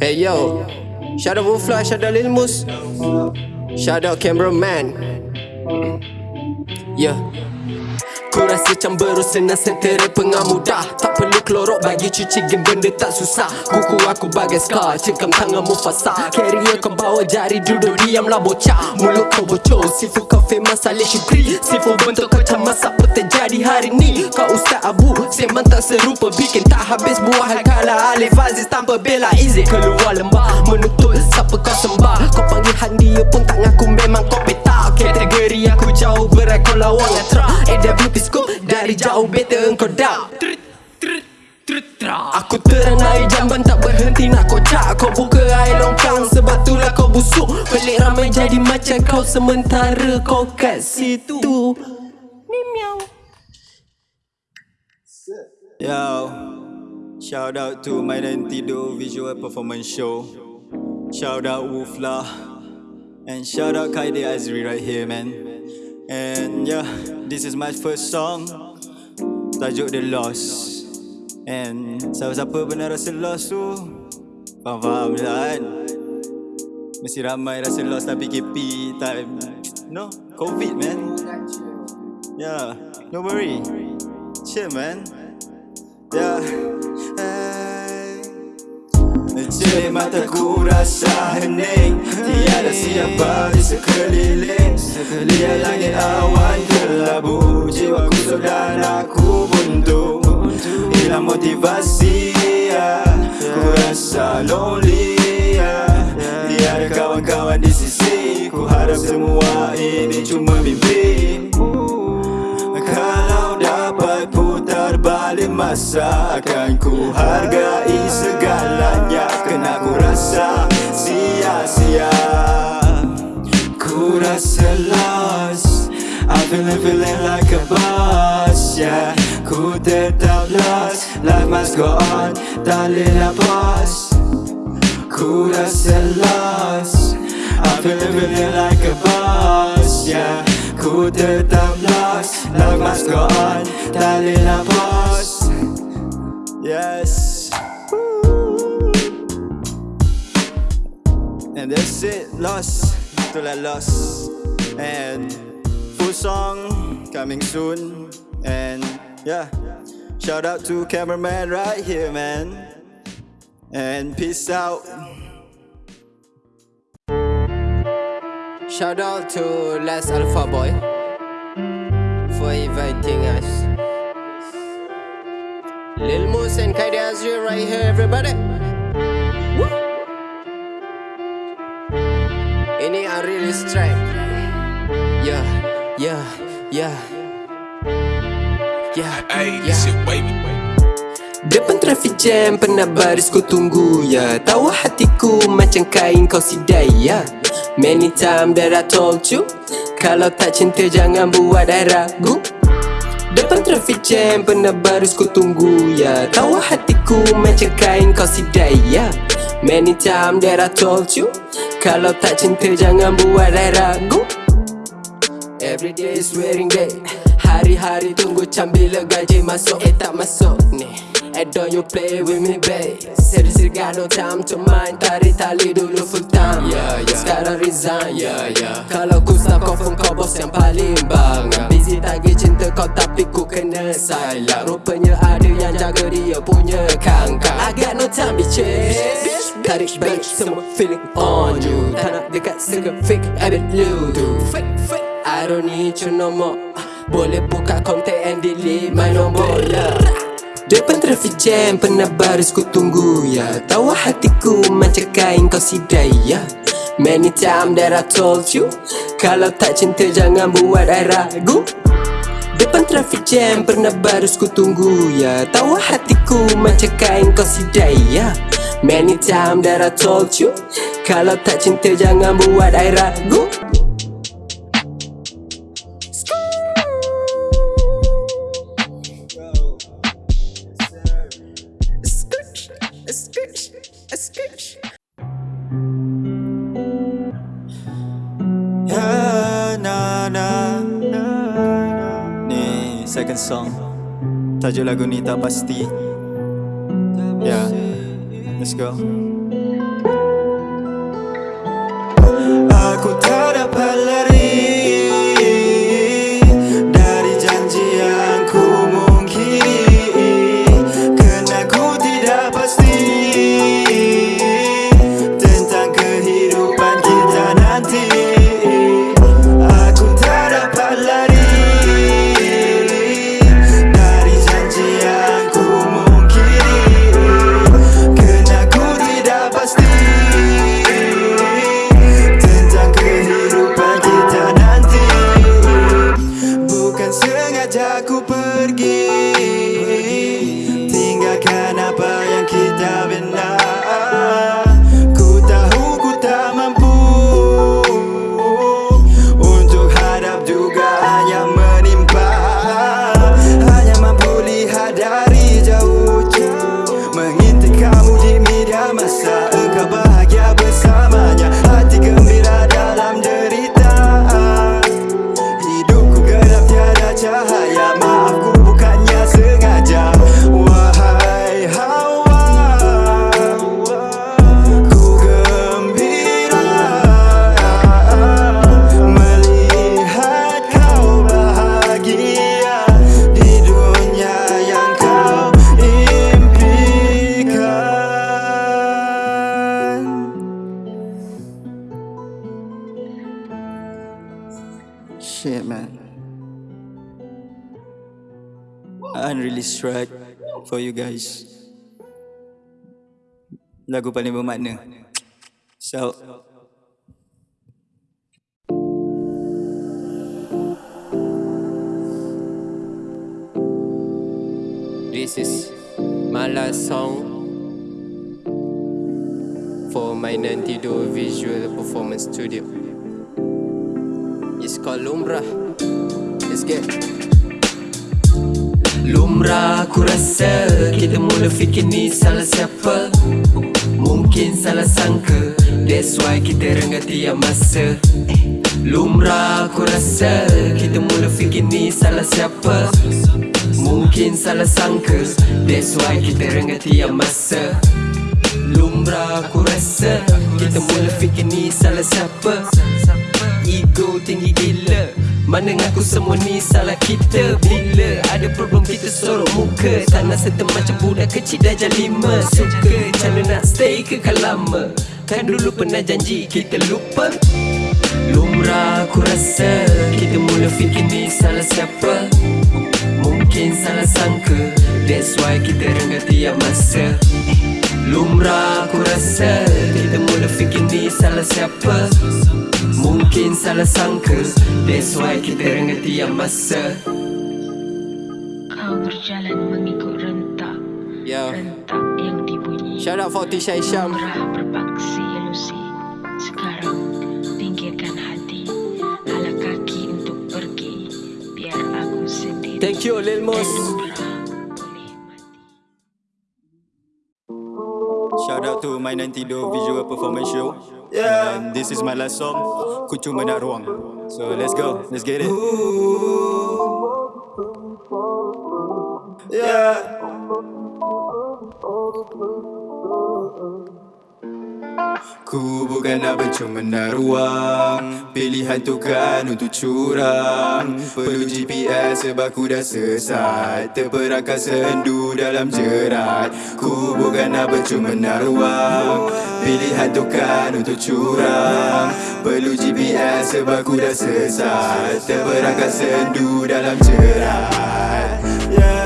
Hey yo, shout out Wufla, shout out Lil Mus, shout out cameraman. Yeah. Ku rasa cemberu senang sentera pengamudah Tak perlu kelorok bagi cuci game benda tak susah. Kuku aku bagai scar, cengkam tangan mufasa. Carrier kau bawa jari duduk diamlah bocah. Mulut kau bocor, sifu kau famous salih syukri. Sifu bentuk kau camas apa terjadi hari ni. Kau ustaz abu, seman tak serupa Bikin tak habis buah hal Alif Aziz tanpa bela izin Keluar lembah, menuntut siapa kau sembah. Kau panggil Han dia pun tak ngaku memang kau petak Kategori aku jauh berat kau lawan ngatra AWP scoop dari jauh better engkau dah Aku teranai jamban tak berhenti nak kocak. Kau buka air longkang sebab itulah kau busuk. Pelik ramai jadi macam kau sementara kau kat situ. Yo, shout out to my Tido visual performance show. Shout out Wufla. And shout out Kaide Azri right here, man. And yeah, this is my first song. Tajuk The Lost. And siapa-siapa benar rasa lost tu, faham-faham lah kan. Mesti ramai rasa lost lah PKP time. No, COVID man. Yeah, don't worry. Chill man. Ya Jadi mataku rasa hening. Tiada siapa di sekeliling. Lihat langit awan kelabu Jiwaku sudah aku buntu Hilang motivasi ya. Ku rasa lonely ya. Tiada kawan-kawan di sisi Ku. Harap semua ini cuma mimpi kalau dapat putar balik masa Akan ku hargai feeling, feeling like a boss, yeah. Ku tetap lost. Life must go on. Boleh nak pause Ku rasa lost. I'm feeling, feeling like a boss, yeah. Ku tetap lost. Life must go on. Boleh nak pause Yes. And that's it, lost. Itulah lost. And full song coming soon And yeah Shout out to cameraman right here man And peace out Shout out to Last Alpha Boy for inviting us. Lil Moose and Kaide Azri right here, everybody. Woo! Ini unreleased track. Yeah, yeah, yeah. Yeah, Hey, yeah. this shit wavy. Depan traffic jam pernah baris ku tunggu ya Tahu hatiku macam kain kau sidai ya Many time that I told you Kalau tak cinta jangan buat I ragu Depan traffic jam pernah baris ku tunggu ya Tahu hatiku macam kain kau sidai ya Many time that I told you Kalau tak cinta jangan buat I ragu Every day is wearing day Hari-hari tunggu cam bila gaji masuk. Eh tak masuk ni. Eh don't you play with me babe. Seriously got no time to mind. Tarik tali dulu full time. Yeah, yeah. Sekarang resign. Yeah, yeah. Kalau ku start confirm kau bos yang paling bangga Busy tagih cinta kau tapi ku kena silent Rupanya ada yang jaga dia punya kangkang. I got no time bitches Tarik balik semua feeling on you. Tak nak dekat single fake habit lu tu Fake fake I don't need you no more. Boleh buka kontak and delete my lah Depan traffic jam pernah baris ku tunggu ya. Tahu hatiku macam kain kau sidai ya. Many time that I told you Kalau tak cinta jangan buat I ragu. Depan traffic jam pernah baris ku tunggu ya. Tahu hatiku macam kain kau sidai ya. Many time that I told you Kalau tak cinta jangan buat I ragu song. Tajuk lagu ni tak pasti. Yeah, let's go. Aku tak dapat lari. Bukan Unreleased track for you guys Lagu paling bermakna So This is my last song for my Nantido Visual Performance Studio. It's called Lumrah. Let's get. Lumrah aku rasa kita mula fikir ni salah siapa? Mungkin salah sangka. That's why kita rengah tiap masa. Lumrah aku rasa kita mula fikir ni salah siapa? Mungkin salah sangka. That's why kita rengah tiap masa. Lumrah aku rasa Kita mula fikir ni salah siapa? Ego tinggi gila Mana ngaku semua ni salah kita. Bila ada problem kita sorok muka. Tak nak serta macam budak kecil dah lima Suka cara nak stay kekal lama? Kan dulu pernah janji kita lupa. Lumrah aku rasa Kita mula fikir ni salah siapa. Mungkin salah sangka. That's why kita rengah tiap masa. Lumrah aku rasa Kita mula fikir ni salah siapa Mungkin salah sangka That's why kita rengah tiap masa. Kau berjalan mengikut rentak. Yo Rentak yang dibunyi. Shout out for Tisha Isham Murah berpaksi ilusi Sekarang pinggirkan hati. Hala kaki untuk pergi. Biar aku sendiri. Thank you Lil Mos. Shout out to my Nantido Visual Performance Show Yeah. And this is my last song. Ku cuma nak ruang. So let's go. Let's get it. Yeah. Ku bukan nak bercumena ruang Pilihan tu kan untuk curang. Perlu GPS sebab ku dah sesat. Terperangkap sendu dalam jerat. Ku bukan nak bercumena ruang. Pilihan tu kan untuk curang. Perlu GPS sebab ku dah sesat. Terperangkap sendu dalam jerat. Yeah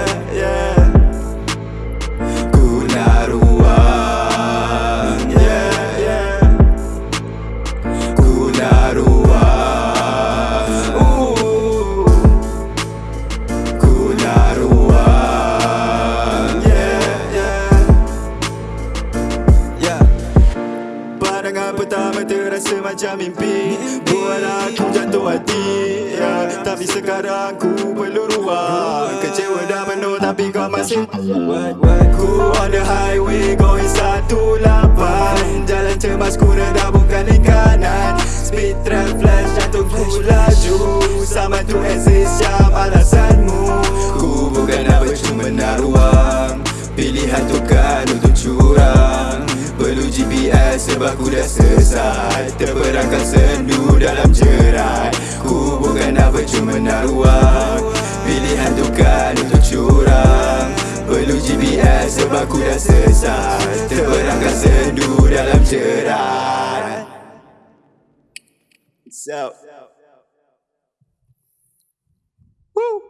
Tapi sekarang ku perlu ruang. Kecewa dah penuh tapi kau masih Ku on the highway going 108 Jalan cemas ku rendah bukan di kanan. Speed trap flash jantung ku laju. Sama tu exist jam alasanmu. Ku bukan nak bercumena ruang. Pilihan tu kan untuk curang. Perlu GPS sebab ku dah sesat. Terperangkap sendu dalam jerat Ku cuma nak ruang. Pilihan tukar untuk curang. Perlu GPS sebab ku dah sesat. Terperangkap sendu dalam jerat. Out. Woo.